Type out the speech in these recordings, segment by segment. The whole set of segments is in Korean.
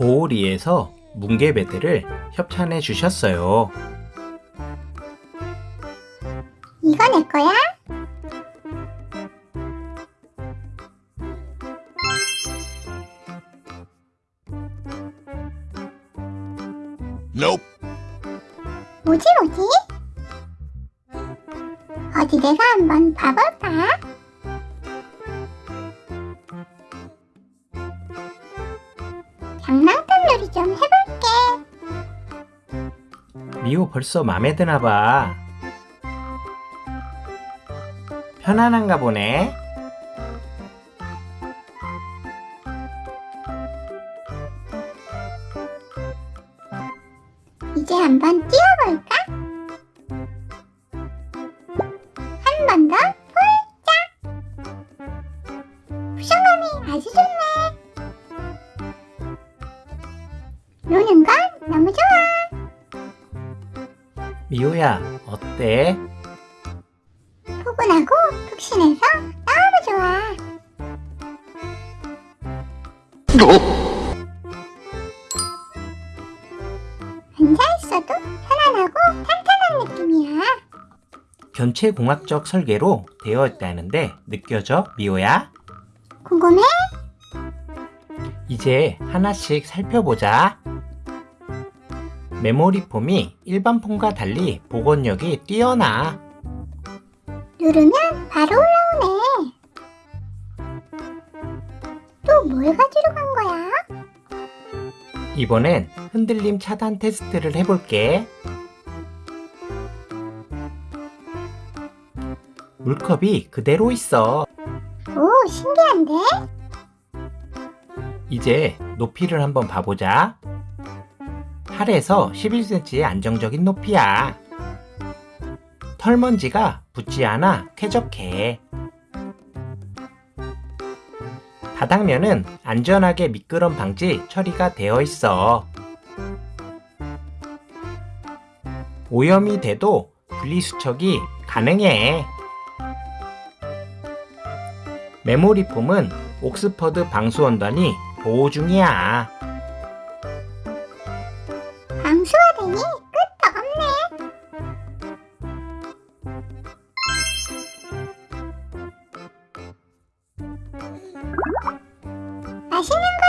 메모리에서 뭉게베드를 협찬해 주셨어요. 이거 내 거야? Nope. 뭐지 뭐지? 어디 내가 한번 봐볼까? 장난감 놀이 좀 해볼게. 미호 벌써 맘에 드나 봐. 편안한가 보네. 이제 한번 뛰어볼까? 한 번더 폴짝! 쿠션감이 아주 좋네. 미호야, 어때? 포근하고 푹신해서 너무 좋아. 앉아있어도 편안하고 탄탄한 느낌이야. 견체공학적 설계로 되어 있다는데 느껴져, 미호야? 궁금해? 이제 하나씩 살펴보자. 메모리 폼이 일반 폼과 달리 복원력이 뛰어나. 누르면 바로 올라오네. 또 뭘 가지러 간 거야? 이번엔 흔들림 차단 테스트를 해볼게. 물컵이 그대로 있어. 오, 신기한데? 이제 높이를 한번 봐보자. 8에서 11cm의 안정적인 높이야. 털먼지가 붙지 않아 쾌적해. 바닥면은 안전하게 미끄럼 방지 처리가 되어 있어. 오염이 돼도 분리수척이 가능해. 메모리 폼은 옥스퍼드 방수원단이 보호 중이야.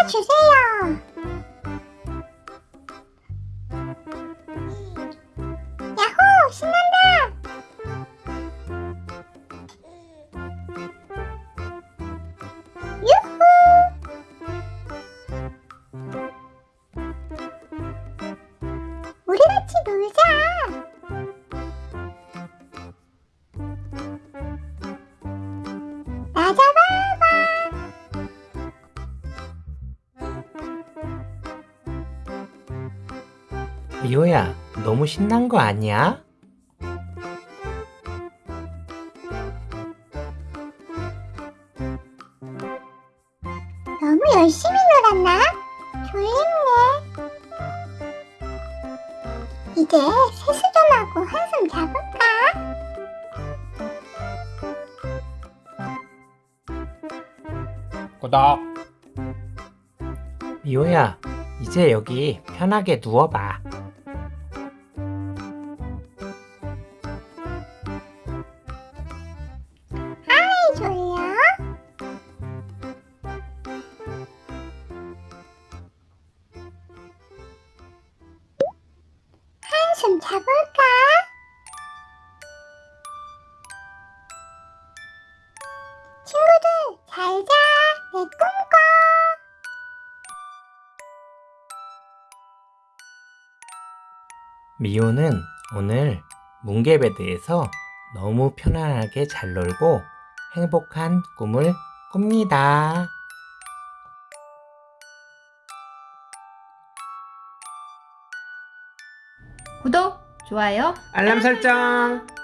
주세요. 야호, 신난다. 유후. 우리 같이 놀자. 리오야, 너무 신난 거 아니야? 너무 열심히 놀았나? 졸립네. 이제 세수 좀 하고 한숨 자볼까? 구독. 미호야, 이제 여기 편하게 누워봐. 자볼까? 친구들 잘 자. 내 꿈꿔. 미호는 오늘 뭉게베드에서 너무 편안하게 잘 놀고 행복한 꿈을 꿉니다. 구독, 좋아요, 알람 설정!